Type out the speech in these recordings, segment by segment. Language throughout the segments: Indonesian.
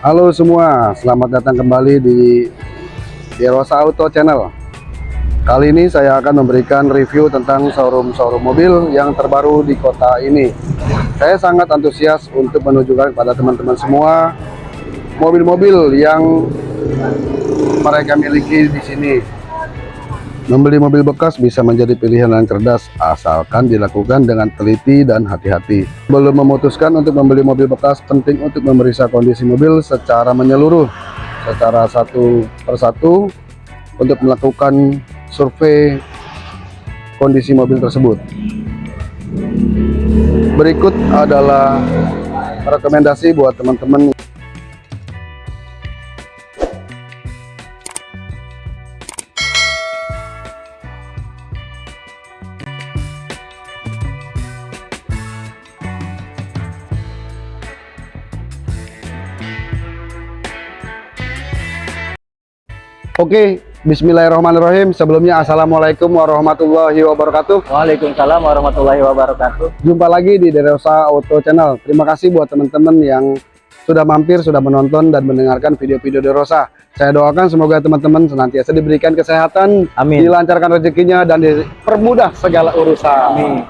Halo semua, selamat datang kembali di Derosa Auto Channel. Kali ini saya akan memberikan review tentang showroom-showroom mobil yang terbaru di kota ini. Saya sangat antusias untuk menunjukkan kepada teman-teman semua mobil-mobil yang mereka miliki di sini. Membeli mobil bekas bisa menjadi pilihan yang cerdas asalkan dilakukan dengan teliti dan hati-hati. Belum memutuskan untuk membeli mobil bekas, penting untuk memeriksa kondisi mobil secara menyeluruh, secara satu persatu untuk melakukan survei kondisi mobil tersebut. Berikut adalah rekomendasi buat teman-teman Oke, Bismillahirrahmanirrahim. Sebelumnya Assalamualaikum warahmatullahi wabarakatuh. Waalaikumsalam warahmatullahi wabarakatuh. Jumpa lagi di Derosa Auto Channel. Terima kasih buat teman-teman yang sudah mampir, sudah menonton dan mendengarkan video-video Derosa. Saya doakan semoga teman-teman senantiasa diberikan kesehatan, Amin. dilancarkan rezekinya dan dipermudah segala urusan. Amin.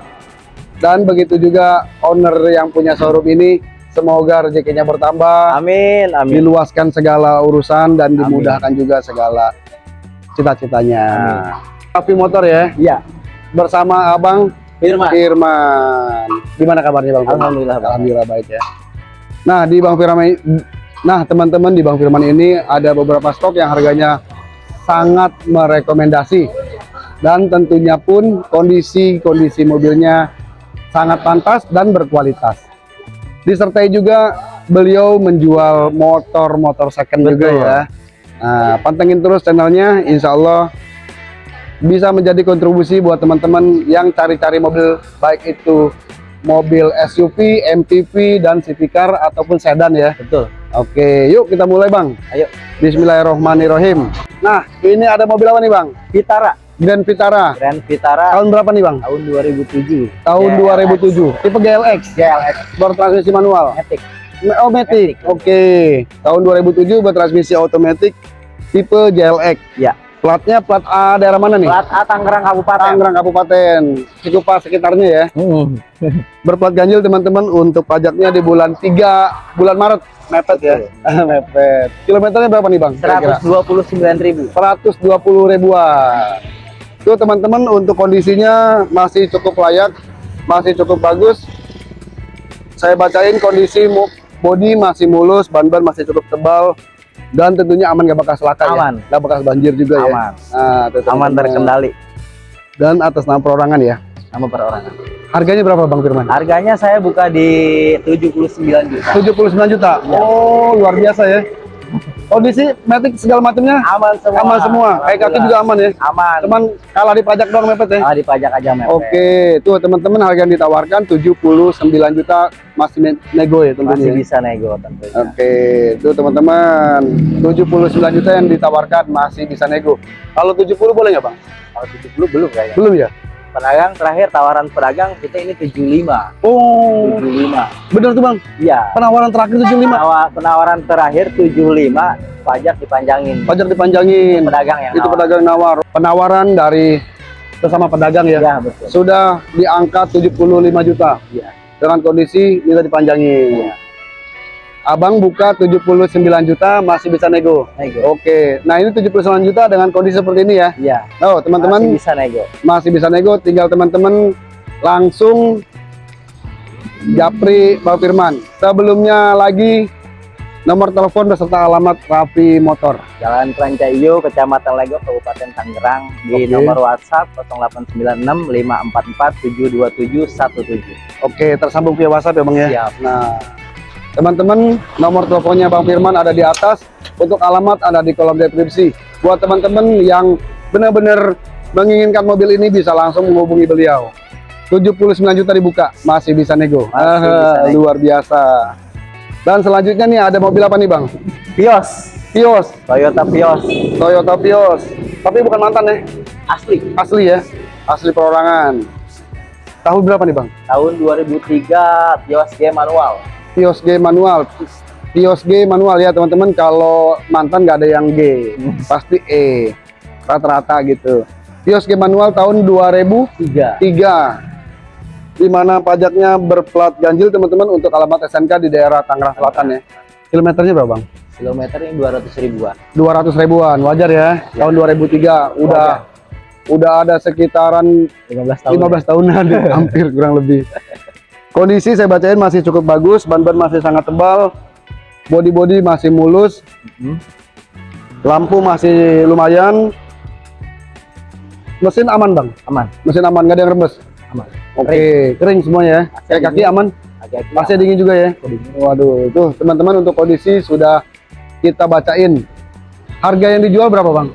Dan begitu juga owner yang punya showroom ini semoga rezekinya bertambah, Amin. Amin. diluaskan segala urusan dan dimudahkan juga segala cita-citanya. Api motor ya, Iya. bersama Abang Firman. Firman. Gimana kabarnya Bang? Firman? Alhamdulillah, Bang. Alhamdulillah baik ya. Nah di Bang Firman, nah teman-teman di Bang Firman ini ada beberapa stok yang harganya sangat merekomendasi dan tentunya pun kondisi-kondisi mobilnya sangat pantas dan berkualitas. Disertai juga beliau menjual motor-motor second juga Betul. ya. Nah, pantengin terus channelnya, insya Allah bisa menjadi kontribusi buat teman-teman yang cari-cari mobil baik itu mobil SUV, MPV, dan city car ataupun sedan ya. Betul. Oke, yuk kita mulai bang. Ayo. Bismillahirrohmanirrohim. Nah, ini ada mobil apa nih bang? Vitara. Grand Vitara. Grand Vitara Tahun berapa nih bang? tahun 2007. Tahun GLX. 2007. Tipe GLX. GLX Bertransmisi manual. Matic. Oh, Matic. Matic. Oke. Tahun 2007 bertransmisi otomatis tipe GLX. Ya. Platnya plat A daerah mana nih? Plat A Tangerang Kabupaten. Tangerang Kabupaten. Cikupa sekitarnya ya. Hmm. Berplat ganjil teman-teman untuk pajaknya di bulan 3 bulan Maret. Mepet ya. Mepet. Kilometernya berapa nih, Bang? Kira-kira? 129.000. 120 ribuan. Itu teman-teman untuk kondisinya masih cukup layak, masih cukup bagus. Saya bacain kondisi bodi masih mulus, ban-ban masih cukup tebal dan tentunya aman gak bekas laka Aman. ya. Gak bekas banjir juga ya. Aman. Nah, itu Aman teman-teman. terkendali. Dan atas nama perorangan ya. Nama perorangan. Harganya berapa Bang Firman? Harganya saya buka di 79 juta. 79 juta. Iya. Oh, luar biasa ya. Kondisi metik segala macamnya Aman semua. aman semua. Kayak kaki juga aman ya. Aman. Cuman kalah di pajak doang mepet ya. Ah, dipajak aja mepet. Oke, tuh teman-teman harga yang ditawarkan 79 juta masih ne- nego ya tentunya. Masih ya? bisa nego tentunya. Oke, tuh teman-teman 79 juta yang ditawarkan masih bisa nego. Kalau 70 boleh nggak bang? Kalau 70 belum kayaknya. Belum ya? Pedagang terakhir tawaran pedagang kita ini 75. Oh, 75. bener tuh bang. Iya. Penawaran terakhir 75. Penawa- penawaran terakhir 75, pajak dipanjangin. Pajak dipanjangin. Pedagang yang Itu nawar. pedagang nawar. Penawaran dari sesama pedagang ya. Iya, betul. Sudah di angka 75 juta. Iya. Dengan kondisi minta dipanjangin. Iya. Abang buka 79 juta masih bisa nego. Nego. Oke, nah ini 79 juta dengan kondisi seperti ini ya. Iya. Oh, teman-teman Masih bisa nego. masih bisa nego, tinggal teman-teman langsung japri Pak Firman. Sebelumnya lagi nomor telepon beserta alamat Rapi Motor. Jalan Trancaiyo, Kecamatan Lego, Kabupaten Tangerang di Oke. nomor WhatsApp 0896 544 72717. Oke, tersambung via WhatsApp ya Bang ya. Siap. Nah, teman-teman nomor teleponnya Bang Firman ada di atas, untuk alamat ada di kolom deskripsi. Buat teman-teman yang benar-benar menginginkan mobil ini bisa langsung menghubungi beliau. 79 juta dibuka, masih bisa nego. Masih Ah, bisa nego. Luar biasa. Dan selanjutnya nih ada mobil apa nih Bang? Vios, Vios, Toyota Vios. Toyota Vios. Tapi bukan mantan ya, Asli. asli ya, asli perorangan. Tahun berapa nih Bang? Tahun 2003 Vios G manual. Vios G manual. Kios G manual ya teman-teman. Kalau mantan nggak ada yang G, pasti E. Rata-rata gitu. Kios G manual tahun 2003. Tiga. Di mana pajaknya berplat ganjil teman-teman untuk alamat SNK di daerah Tangerang Selatan ya. Kilometernya berapa bang? Kilometernya 200 ribuan. 200 ribuan, wajar ya. Tahun 2003 udah udah ada sekitaran 15 tahun. 15 tahunan hampir kurang lebih. Kondisi saya bacain masih cukup bagus, ban-ban masih sangat tebal, body-body masih mulus, Hmm. lampu masih lumayan. Mesin aman bang, Aman. mesin aman nggak ada yang rembes. Aman. Oke, kering semuanya ya. Kayak kaki aman. AC dingin juga ya. Waduh, itu teman-teman untuk kondisi sudah kita bacain. Harga yang dijual berapa bang?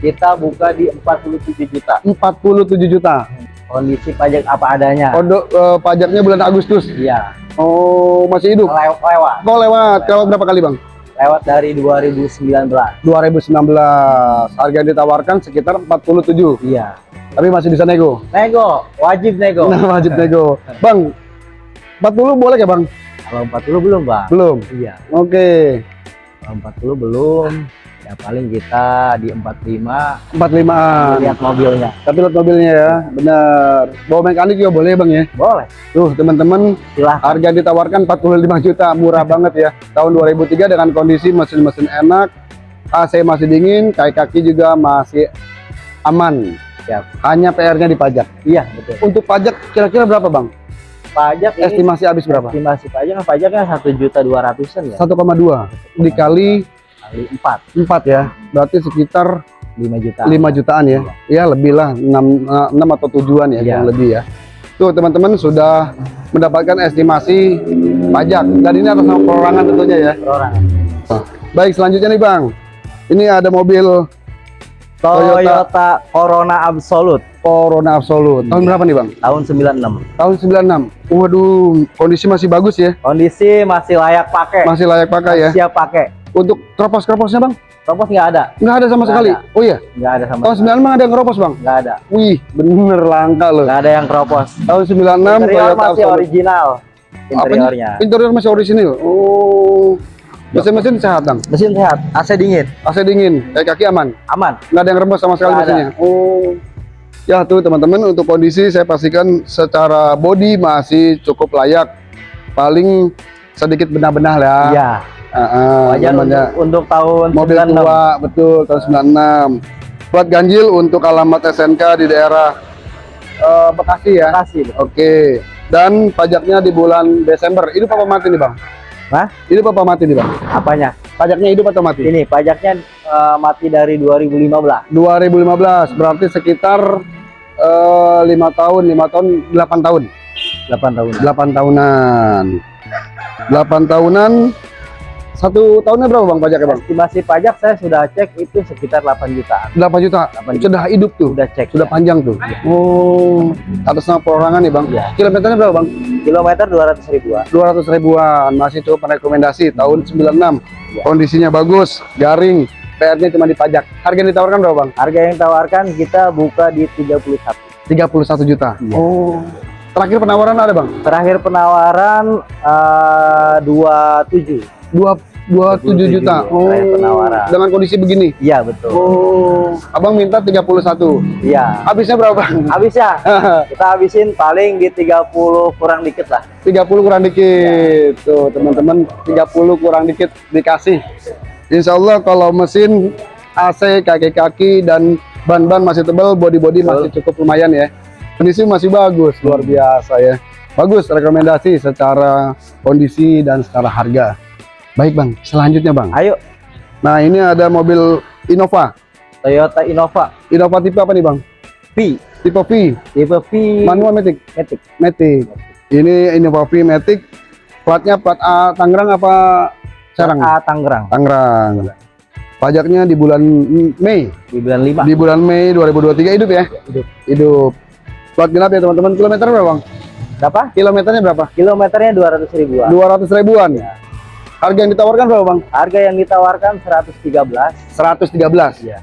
Kita buka di 47 juta. 47 juta. Kondisi pajak apa adanya. Kode eh, pajaknya bulan Agustus. Iya. Oh, masih hidup. Lew- lewat. Kok lewat? Kalau berapa kali bang? Lewat dari 2019. 2019 harga yang ditawarkan sekitar 47 Iya. tapi masih bisa nego Nego, wajib nego. nah wajib nego bang 40 boleh ya bang Kalau 40 belum, Bang. belum Iya. oke Kalau 40 belum. Ya paling kita di 45 45an lihat mobilnya. tapi lihat mobilnya ya benar. Bawa mekanik juga boleh bang ya? Boleh. tuh teman-teman harga yang ditawarkan 45 juta. Murah banget ya. Tahun 2003 dengan kondisi mesin-mesin enak. AC masih dingin kaki-kaki juga masih aman. Siap. hanya PR-nya dipajak. Iya, betul. untuk pajak kira-kira berapa bang? Pajak estimasi habis berapa? estimasi pajak kan pajaknya satu juta dua ratusan ya? 1,2 dikali kali empat. 4 ya. Berarti sekitar lima juta 5 jutaan ya. Ya lebih lah. 6, 6 atau tujuan ya Iya. yang lebih ya. Tuh teman-teman sudah mendapatkan estimasi pajak. Dan ini atas nama perorangan tentunya ya. Per orang baik selanjutnya nih bang. Ini ada mobil Toyota, Toyota. Corona Absolute. Corona Absolute. Tahun berapa nih bang? Tahun 96 tahun 96 waduh kondisi masih bagus ya. Kondisi masih layak pakai. Masih layak pakai ya. Siap pakai untuk keropos-keroposnya bang Topos nggak ada nggak ada sama Nggak sekali ada. oh iya nggak ada sama tahun 96 emang ada yang keropos bang nggak ada wih bener langka loh nggak ada yang keropos tahun 96 interior Toyota masih Absolute. original interiornya Interior masih orisinil. Oh. Mesin-mesin sehat, Bang. mesin sehat AC dingin AC dingin, kayak kaki aman. aman Nggak ada yang rembes sama sekali Nggak ada. mesinnya. Oh. Ya tuh teman-teman untuk kondisi saya pastikan secara body masih cukup layak. Paling sedikit benah-benah lah. iya Ah, wajar namanya untuk, untuk tahun mobil 96 tua betul tahun 96. Plat ganjil untuk alamat SNK di daerah eh, Bekasi ya. kasih Oke. Dan pajaknya di bulan Desember. Hidup apa mati nih, Bang? Hah? Hidup apa mati nih, Bang? apanya Pajaknya hidup atau mati? ini pajaknya eh, mati dari 2015 2015 berarti sekitar eh, lima tahun, lima tahun, 8 tahun, 8 tahun 8 tahunan, 8 tahunan. Satu tahunnya berapa bang pajaknya bang? estimasi pajak saya sudah cek itu sekitar 8 jutaan 8 juta. 8 juta. Sudah hidup tuh, sudah cek sudah ya. panjang tuh. Oh, atas nama perorangan nih bang. Iya. Kilometernya berapa bang? kilometer 200 ribuan 200 ribuan, masih cukup merekomendasi. Tahun 96, Iya. kondisinya bagus, garing. PR-nya cuma dipajak. Harga yang ditawarkan berapa bang? harga yang tawarkan kita buka di 31 31 juta. Iya. Oh. Terakhir penawaran ada bang? terakhir penawaran eh, 27 dua dua tujuh 27 juta. terakhir penawaran. Dengan kondisi begini. iya betul Oh, abang minta 31. iya Habisnya berapa? Bang? habis ya kita habisin paling di 30 kurang dikit lah 30 kurang dikit. Iya. Tuh, teman-teman, 30 kurang dikit dikasih. Insya Allah kalau mesin AC kaki-kaki dan ban-ban masih tebal, body-body masih cukup lumayan ya. Kondisi masih bagus, luar biasa ya. Bagus rekomendasi secara kondisi dan secara harga. Baik bang, selanjutnya bang. ayo Nah ini ada mobil Innova. Toyota Innova Innova tipe apa nih bang? V Tipe V, tipe V manual matic, Matic matic. Ini Innova V matic. Platnya plat A Tangerang apa Serang? A Tangerang Tangerang. Pajaknya di bulan Mei. di bulan 5 Di bulan Mei 2023 hidup ya? Hidup. Hidup. Plat genap ya teman-teman. Kilometer berapa bang? berapa Kilometernya berapa? kilometernya 200 ribuan 200 ribuan. Ya. Harga yang ditawarkan berapa bang? harga yang ditawarkan 113 113. Iya.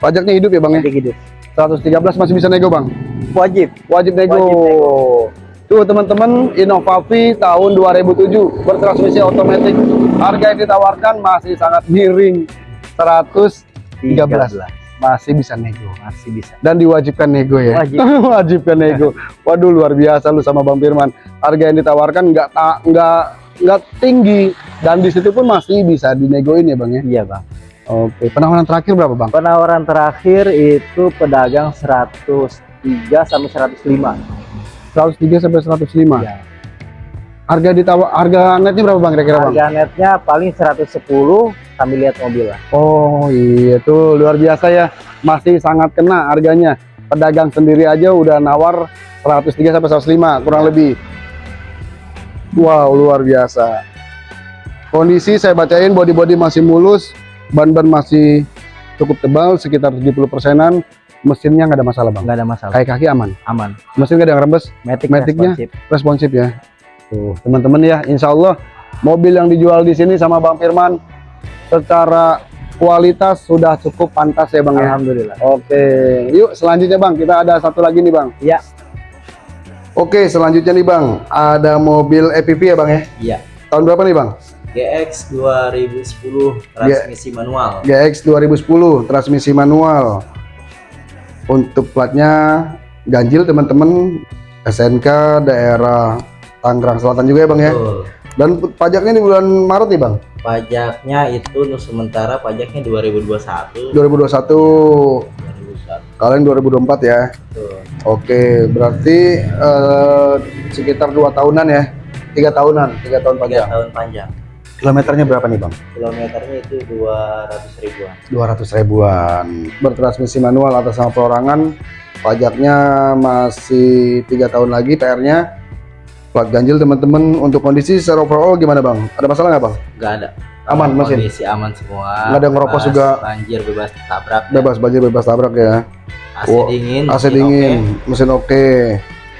Pajaknya hidup ya bang ya? Jadi hidup 113 masih bisa nego bang? wajib Wajib nego. Wajib nego. Tuh teman-teman, Innovavi tahun 2007 bertransmisi otomatis. Harga yang ditawarkan masih sangat miring 113. Masih bisa nego. Masih bisa. Dan diwajibkan nego ya. Wajib. Wajibkan nego. Waduh luar biasa lu sama Bang Firman. Harga yang ditawarkan nggak ta- nggak nggak tinggi dan di situ pun masih bisa dinegoin ya Bang ya. Iya bang. Oke, penawaran terakhir berapa Bang? Penawaran terakhir itu pedagang 103 sampai 105. 103 sampai 105. Ya. Harga ditawar harga netnya berapa Bang kira-kira Bang? Harga netnya paling 110 sambil lihat mobil lah. Oh iya tuh luar biasa ya masih sangat kena harganya pedagang sendiri aja udah nawar 103 sampai 105 kurang lebih wow luar biasa kondisi saya bacain body-body masih mulus ban-ban masih cukup tebal sekitar 70 persenan mesinnya nggak ada masalah bang Nggak ada masalah. kayak kaki aman Aman. mesin nggak ada yang rembes Matic Matic-nya? responsif. responsif ya tuh teman-teman ya Insya Allah mobil yang dijual di sini sama Bang Firman secara kualitas sudah cukup pantas ya Bang ya Alhamdulillah. Oke, yuk selanjutnya Bang, kita ada satu lagi nih Bang. Iya. Oke, selanjutnya nih Bang, ada mobil EPV ya Bang ya? Iya, Tahun berapa nih Bang? GX 2010 transmisi manual. GX 2010, transmisi manual. Untuk platnya ganjil teman-teman, SNK daerah Tangerang Selatan juga ya Bang ya? Betul. Dan pajaknya di bulan Maret nih Bang, Pajaknya itu sementara pajaknya 2021. 2021, 2021. kalian 2024 ya? Betul. Oke, berarti eh, sekitar dua tahunan ya? Tiga tahunan, tiga tahun Tiga pajak. tahun panjang. Kilometernya berapa nih Bang? Kilometernya itu 200 ribuan. 200 ribuan bertransmisi manual atas nama perorangan pajaknya masih tiga tahun lagi PR-nya plat ganjil teman-teman untuk kondisi secara overall gimana bang ada masalah nggak bang Enggak ada. Aman, mesin? Kondisi aman semua. Nggak ada ngerokok Bebas juga? Banjir bebas tabrak. bebas banjir bebas tabrak ya AC Oh, dingin. AC mesin dingin oke. mesin oke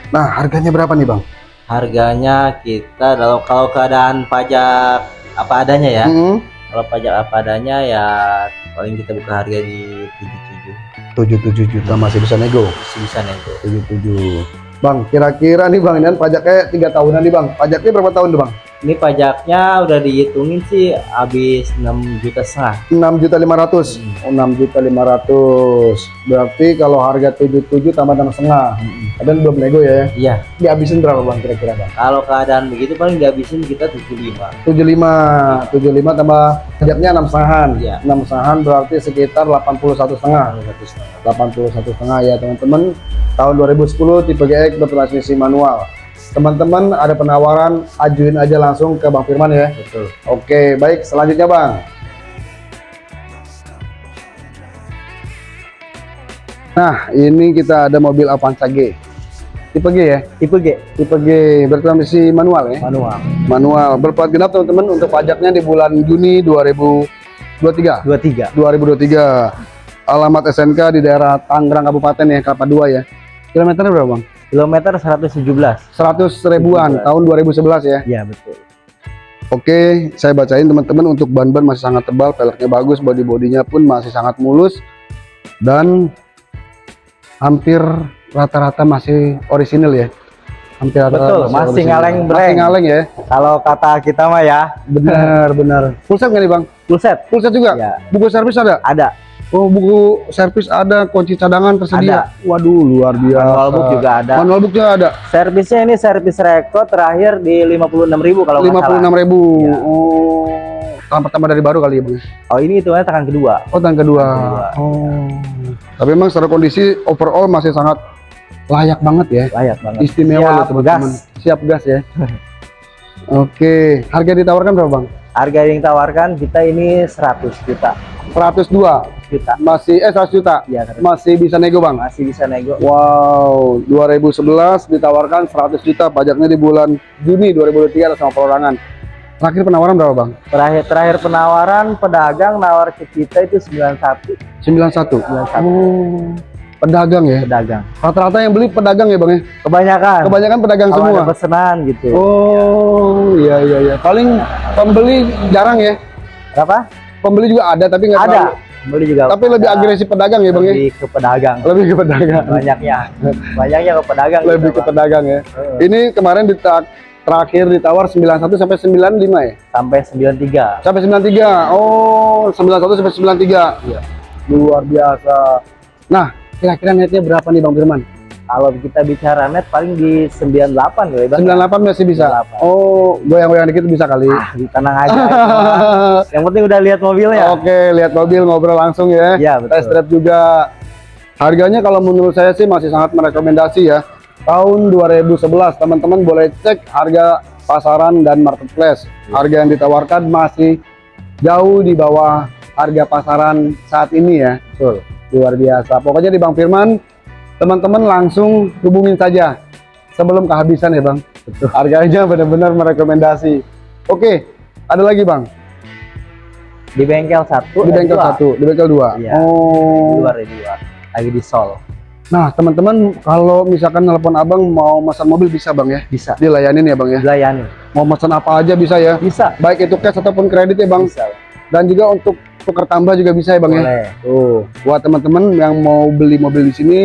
nah harganya berapa nih bang Harganya kita kalau kalau keadaan pajak apa adanya ya. Hmm, Kalau pajak apa adanya ya paling kita buka harga di 77 77 juta masih bisa nego masih bisa nego. 77 bang kira-kira nih bang ini kan pajaknya tiga tahunan nih bang pajaknya berapa tahun tuh bang Ini pajaknya udah dihitungin sih habis 6 juta setengah. 6 juta 500 oh, 6 juta 500 berarti kalau harga 77 tambah enam setengah. Kadang belum nego ya. Iya, dihabisin berapa bang kira-kira bang? Kalau keadaan begitu paling dihabisin kita 75. 75 75 tambah pajaknya enam setengahan Iya. enam setengahan berarti sekitar 81 setengah. 81 setengah. 81 setengah ya teman-teman. Tahun 2010 tipe GX bertransmisi manual teman-teman ada penawaran ajuin aja langsung ke Bang Firman ya. Betul. Oke baik selanjutnya Bang. Nah ini kita ada mobil Avanza G. Tipe G ya? Tipe G. Tipe G bertransmisi manual ya? Manual. manual. Berplat genap teman-teman untuk pajaknya di bulan Juni 2023 23. 2023 alamat SNK di daerah Tangerang Kabupaten ya Kelapa 2 ya. Kilometernya berapa bang? Kilometer 117. 100 ribuan 117. tahun 2011 ya Iya betul. Oke saya bacain teman-teman untuk ban-ban masih sangat tebal peleknya bagus body-bodinya pun masih sangat mulus dan hampir rata-rata masih orisinil ya hampir rata-rata Betul, masih orisinil. ngaleng masih breng. ngaleng ya Kalau kata kita mah ya benar benar full set nggak nih bang? full set. full set juga? Ya, buku servis ada? ada. Oh buku servis ada, kunci cadangan tersedia. Waduh luar biasa. Manual book juga ada. Manual book juga ada. Servisnya ini servis rekod terakhir di 56.000 kalau nggak Lima puluh salah. enam ribu. Ya. Oh, tahun pertama dari baru kali ya bang. Oh ini hitungannya tangan kedua. Oh tahun kedua. Kedua. Oh. Tapi memang secara kondisi overall masih sangat layak banget ya. Layak banget. Istimewa Siap loh teman-teman. Siap gas ya. Oke, harga ditawarkan berapa bang? Harga yang ditawarkan kita ini 100 juta. 102 Juta. masih eh 100 juta Ya, 100. masih bisa nego bang. masih bisa nego. Wow, 2011 ditawarkan 100 juta pajaknya di bulan Juni 2023 atas sama perorangan. Terakhir penawaran berapa bang? Terakhir terakhir penawaran pedagang nawar ke kita itu 91 91. 91 Oh, pedagang ya. pedagang. Rata-rata yang beli pedagang ya bang ya. Kebanyakan. Kebanyakan pedagang kalau semua. ada pesanan gitu. Oh, iya iya iya. Paling pembeli jarang ya. Berapa? Pembeli juga ada tapi nggak Ada. terlalu Beli juga Tapi lebih pada- agresif pedagang ya bang ya? lebih ke pedagang Lebih ke pedagang. banyaknya banyaknya ke pedagang Lebih gitu, ke Bang. pedagang ya. Heeh. Ini kemarin di terakhir ditawar 91 sampai 95 ya? sampai 93 Sampai 93. Oh, 91 sampai 93. Iya. Luar biasa. Nah, kira-kira netnya berapa nih Bang Firman? Kalau kita bicara net paling di 98 ya bang 98 masih bisa. 98. Oh, goyang-goyang dikit bisa kali. ah tenang aja yang penting udah lihat mobilnya Oke, lihat mobil ngobrol langsung ya. iya Test betul drive juga. Harganya kalau menurut saya sih masih sangat merekomendasi ya. Tahun 2011, teman-teman boleh cek harga pasaran dan marketplace. Harga yang ditawarkan masih jauh di bawah harga pasaran saat ini ya. betul Luar biasa. Pokoknya di Bang Firman, teman-teman langsung hubungin saja sebelum kehabisan ya Bang. Betul. Harganya benar-benar merekomendasi. Oke, ada lagi Bang. di bengkel satu Di bengkel dua. satu, di bengkel dua. Iya. Oh. di luar ya dua lagi di sol Nah, teman-teman kalau misalkan nelpon Abang mau pesan mobil bisa Bang ya? bisa Dilayanin ya Bang ya? dilayani Mau pesan apa aja bisa ya? bisa Baik itu cash ataupun kredit ya Bang. bisa Dan juga untuk tukar tambah juga bisa ya Bang ya? boleh Tuh, buat teman-teman yang mau beli mobil di sini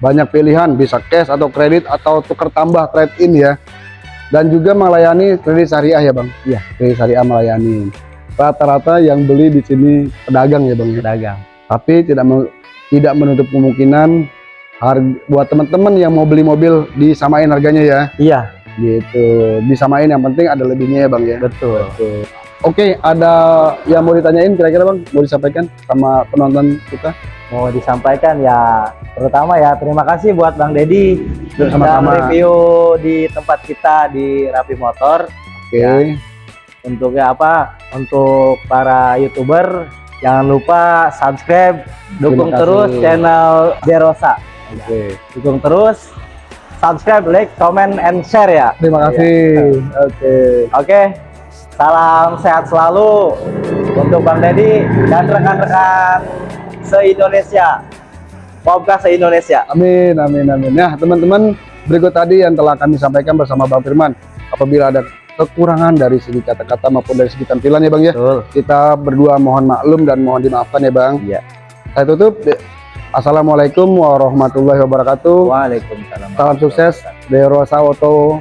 banyak pilihan, bisa cash atau kredit atau tukar tambah trade in ya. Dan juga melayani kredit syariah ya Bang. Iya. Kredit syariah melayani. Rata-rata yang beli di sini pedagang ya Bang ya. pedagang Tapi tidak tidak menutup kemungkinan harga buat teman-teman yang mau beli mobil disamain harganya ya. iya Gitu. Disamain yang penting ada lebihnya ya Bang ya. betul Oke, ada yang mau ditanyain kira-kira Bang? Mau disampaikan sama penonton kita? mau disampaikan ya pertama ya terima kasih buat Bang Dedi sudah review di tempat kita di Rapi Motor Oke. Ya. untuk ya apa untuk para youtuber jangan lupa subscribe dukung terus channel Derosa Oke. dukung terus subscribe like comment and share ya Terima kasih. Oke. oke salam sehat selalu untuk Bang Dedi dan rekan-rekan se-Indonesia Popka se-Indonesia Amin, amin, amin. Nah, teman-teman, berikut tadi yang telah kami sampaikan bersama Bang Firman. Apabila ada kekurangan dari segi kata-kata maupun dari segi tampilan ya Bang ya, betul kita berdua mohon maklum dan mohon dimaafkan ya Bang. Iya. Saya tutup. Assalamualaikum warahmatullahi wabarakatuh. Waalaikumsalam Salam sukses, Derosa Auto